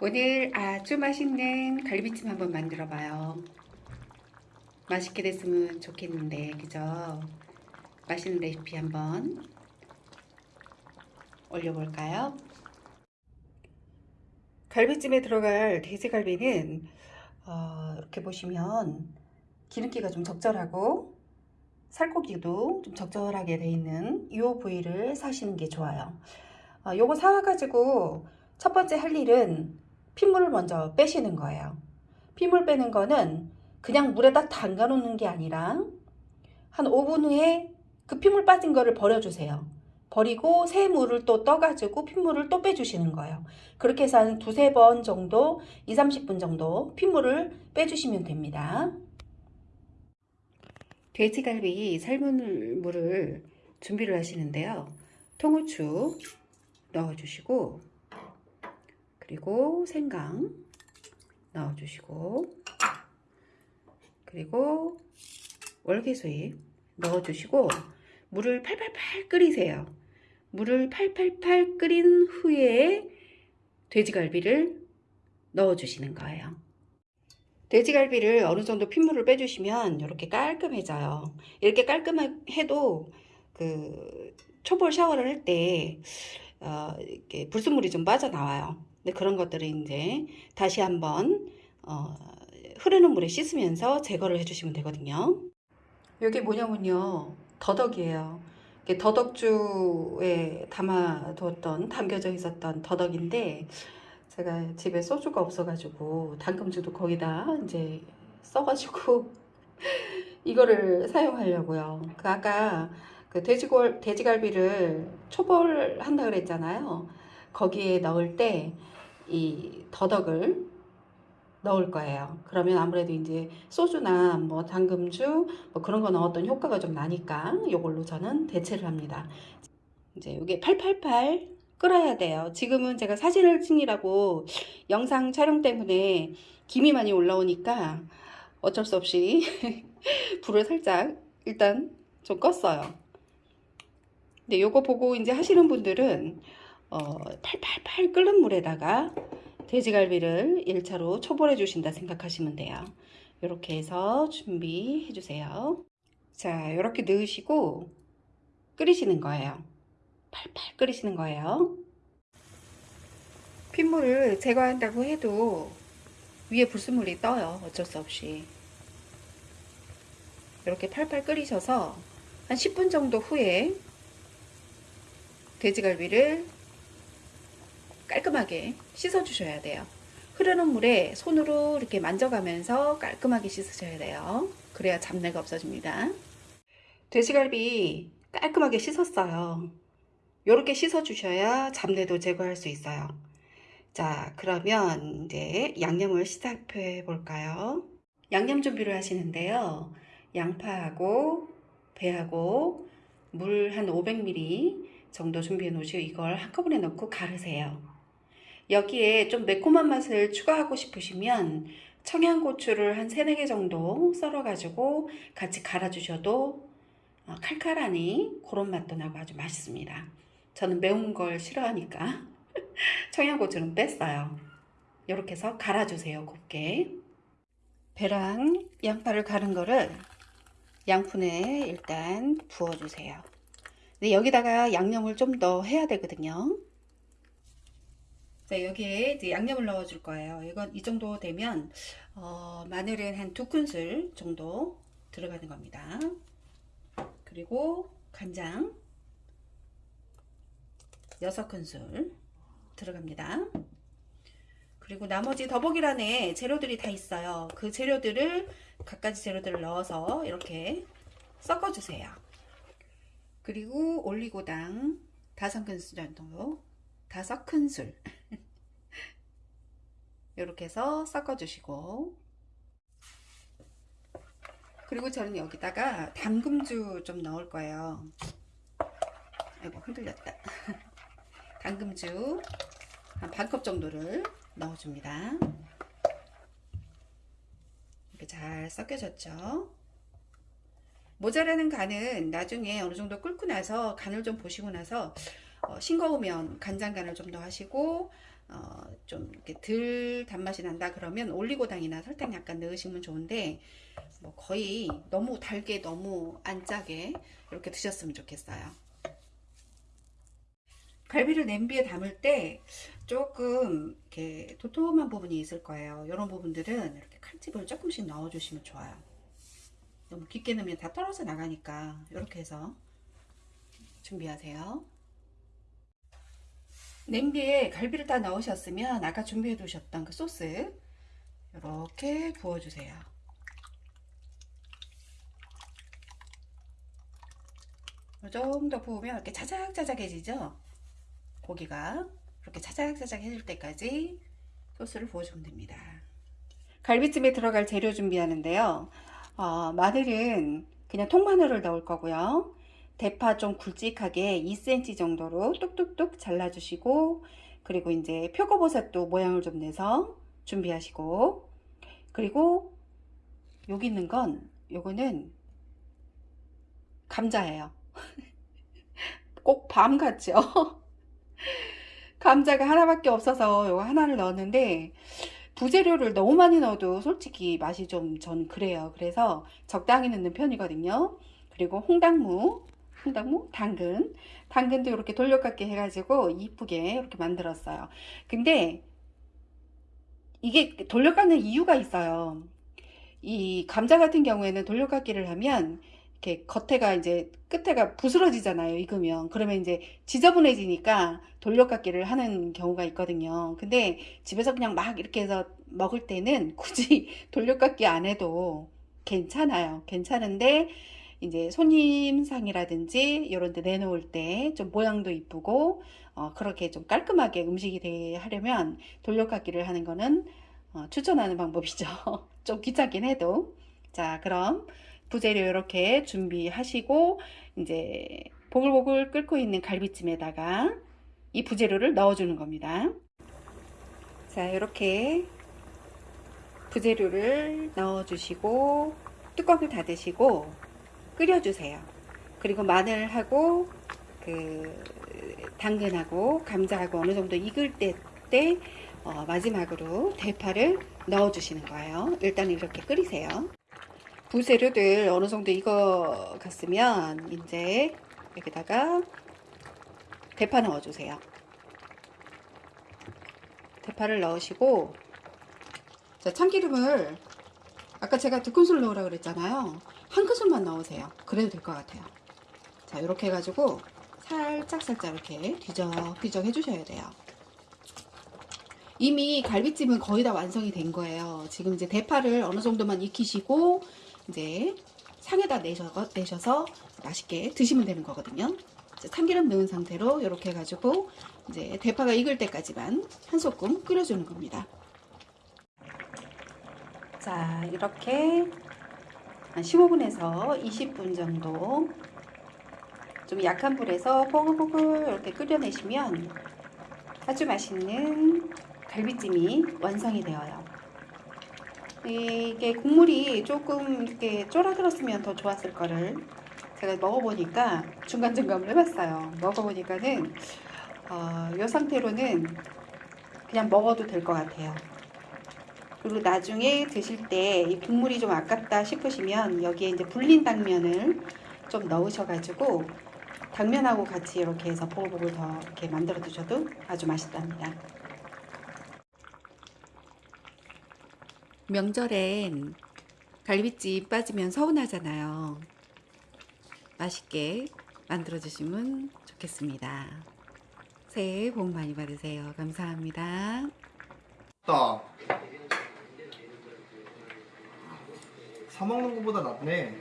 오늘 아주 맛있는 갈비찜 한번 만들어 봐요. 맛있게 됐으면 좋겠는데, 그죠? 맛있는 레시피 한번 올려볼까요? 갈비찜에 들어갈 돼지갈비는 어, 이렇게 보시면 기름기가 좀 적절하고 살코기도 좀 적절하게 돼 있는 이 부위를 사시는 게 좋아요. 어, 요거 사와가지고 첫 번째 할 일은 핏물을 먼저 빼시는 거예요. 핏물 빼는 거는 그냥 물에다 담가 놓는 게 아니라 한 5분 후에 그 핏물 빠진 거를 버려주세요. 버리고 새 물을 또 떠가지고 핏물을 또 빼주시는 거예요. 그렇게 해서 한 두세 번 정도, 2, 30분 정도 핏물을 빼주시면 됩니다. 돼지갈비 삶은 물을 준비를 하시는데요. 통후추 넣어주시고 그리고 생강 넣어주시고 그리고 월계수잎 넣어주시고 물을 팔팔팔 끓이세요. 물을 팔팔팔 끓인 후에 돼지갈비를 넣어주시는 거예요. 돼지갈비를 어느 정도 핏물을 빼주시면 이렇게 깔끔해져요. 이렇게 깔끔해도 그 초벌 샤워를 할때 어, 이렇게 불순물이 좀 빠져나와요. 근데 그런 것들을 이제 다시 한번 어, 흐르는 물에 씻으면서 제거를 해주시면 되거든요. 여기 뭐냐면요. 더덕이에요. 더덕주에 담아두었던 담겨져 있었던 더덕인데 제가 집에 소주가 없어가지고 당금주도 거기다 이제 써가지고 이거를 사용하려고요. 그 아까 그 돼지골 돼지갈비를 초벌한다 그랬잖아요. 거기에 넣을 때 이 더덕을 넣을 거예요. 그러면 아무래도 이제 소주나 뭐 당금주 뭐 그런 거 넣었던 효과가 좀 나니까 이걸로 저는 대체를 합니다. 이제 이게 888 끓어야 돼요. 지금은 제가 사진을 찍느라고 영상 촬영 때문에 김이 많이 올라오니까 어쩔 수 없이 불을 살짝 일단 좀 껐어요. 근데 요거 보고 이제 하시는 분들은 어, 팔팔팔 끓는 물에다가 돼지갈비를 1차로 초벌해 주신다 생각하시면 돼요. 이렇게 해서 준비해 주세요. 자, 이렇게 넣으시고 끓이시는 거예요. 팔팔 끓이시는 거예요. 핏물을 제거한다고 해도 위에 불순물이 떠요. 어쩔 수 없이. 이렇게 팔팔 끓이셔서 한 10분 정도 후에 돼지갈비를 깔끔하게 씻어 주셔야 돼요. 흐르는 물에 손으로 이렇게 만져가면서 깔끔하게 씻으셔야 돼요. 그래야 잡내가 없어집니다. 돼지갈비 깔끔하게 씻었어요. 이렇게 씻어 주셔야 잡내도 제거할 수 있어요. 자, 그러면 이제 양념을 시작해 볼까요? 양념 준비를 하시는데요. 양파하고 배하고 물 한 500ml 정도 준비해 놓으시고 이걸 한꺼번에 넣고 가르세요. 여기에 좀 매콤한 맛을 추가하고 싶으시면 청양고추를 한 3, 4개 정도 썰어가지고 같이 갈아주셔도 어, 칼칼하니 그런 맛도 나고 아주 맛있습니다. 저는 매운 걸 싫어하니까 청양고추는 뺐어요. 이렇게 해서 갈아주세요. 곱게. 배랑 양파를 갈은 거를 양푼에 일단 부어주세요. 근데 여기다가 양념을 좀 더 해야 되거든요. 자, 여기에 이제 양념을 넣어줄 거예요. 이건 이 정도 되면 어, 마늘은 한 두 큰술 정도 들어가는 겁니다. 그리고 간장 6큰술 들어갑니다. 그리고 나머지 더보기란에 재료들이 다 있어요. 그 재료들을 갖가지 재료들을 넣어서 이렇게 섞어주세요. 그리고 올리고당 다섯 큰술 정도 다섯 큰술 이렇게 해서 섞어주시고 그리고 저는 여기다가 당금주 좀 넣을 거예요. 아이고 흔들렸다. 당금주 한 반컵 정도를 넣어줍니다. 이렇게 잘 섞여졌죠. 모자라는 간은 나중에 어느 정도 끓고 나서 간을 좀 보시고 나서 어, 싱거우면 간장 간을 좀 더 하시고 어, 좀 이렇게 덜 단맛이 난다 그러면 올리고당이나 설탕 약간 넣으시면 좋은데 뭐 거의 너무 달게 너무 안 짜게 이렇게 드셨으면 좋겠어요. 갈비를 냄비에 담을 때 조금 이렇게 도톰한 부분이 있을 거예요. 이런 부분들은 이렇게 칼집을 조금씩 넣어주시면 좋아요. 너무 깊게 넣으면 다 떨어져 나가니까 이렇게 해서 준비하세요. 냄비에 갈비를 다 넣으셨으면 아까 준비해 두셨던 그 소스 이렇게 부어주세요. 이 정도 부으면 이렇게 자작자작해지죠? 고기가 이렇게 자작자작해질 때까지 소스를 부어주면 됩니다. 갈비찜에 들어갈 재료 준비하는데요. 어, 마늘은 그냥 통마늘을 넣을 거고요. 대파 좀 굵직하게 2cm 정도로 뚝뚝뚝 잘라주시고 그리고 이제 표고버섯도 모양을 좀 내서 준비하시고 그리고 여기 있는 건 요거는 감자예요. 꼭 밤 같죠? 감자가 하나밖에 없어서 요거 하나를 넣었는데 부재료를 너무 많이 넣어도 솔직히 맛이 좀 전 그래요. 그래서 적당히 넣는 편이거든요. 그리고 홍당무, 홍당무, 당근, 당근도 이렇게 돌려깎기 해가지고 이쁘게 이렇게 만들었어요. 근데 이게 돌려깎는 이유가 있어요. 이 감자 같은 경우에는 돌려깎기를 하면 이렇게 겉에가 이제 끝에가 부스러지잖아요. 익으면 그러면 이제 지저분해지니까 돌려깎기를 하는 경우가 있거든요. 근데 집에서 그냥 막 이렇게 해서 먹을 때는 굳이 돌려깎기 안 해도 괜찮아요. 괜찮은데 이제 손님상이라든지 이런 데 내놓을 때 좀 모양도 이쁘고 어, 그렇게 좀 깔끔하게 음식이 되 하려면 돌려깎기를 하는 거는 어, 추천하는 방법이죠. 좀 귀찮긴 해도 자 그럼 부재료 이렇게 준비하시고 이제 보글보글 끓고 있는 갈비찜에다가 이 부재료를 넣어주는 겁니다. 자 이렇게 부재료를 넣어주시고 뚜껑을 닫으시고 끓여주세요. 그리고 마늘하고 그 당근하고 감자하고 어느 정도 익을 때, 때 어, 마지막으로 대파를 넣어 주시는 거예요. 일단 이렇게 끓이세요. 부재료들 어느 정도 익어 갔으면 이제 여기다가 대파 넣어 주세요. 대파를 넣으시고 자, 참기름을 아까 제가 두 큰술 넣으라 그랬잖아요. 한 큰술만 넣으세요. 그래도 될 것 같아요. 자, 이렇게 해가지고 살짝 살짝 이렇게 뒤적뒤적 해주셔야 돼요. 이미 갈비찜은 거의 다 완성이 된 거예요. 지금 이제 대파를 어느 정도만 익히시고 이제 상에다 내셔, 내셔서 맛있게 드시면 되는 거거든요. 참기름 넣은 상태로 이렇게 해가지고 이제 대파가 익을 때까지만 한 소끔 끓여주는 겁니다. 자 이렇게 한 15분에서 20분 정도 좀 약한 불에서 뽀글뽀글 이렇게 끓여내시면 아주 맛있는 갈비찜이 완성이 되어요. 이게 국물이 조금 이렇게 쫄아들었으면 더 좋았을 거를 제가 먹어보니까 중간중간을 해봤어요. 먹어보니까는 어, 이 상태로는 그냥 먹어도 될 것 같아요. 그리고 나중에 드실 때 이 국물이 좀 아깝다 싶으시면 여기에 이제 불린 당면을 좀 넣으셔가지고 당면하고 같이 이렇게 해서 보글보글 더 이렇게 만들어 드셔도 아주 맛있답니다. 명절엔 갈비찜 빠지면 서운하잖아요. 맛있게 만들어 주시면 좋겠습니다. 새해 복 많이 받으세요. 감사합니다. 다. 사 먹는 것보다 낫네.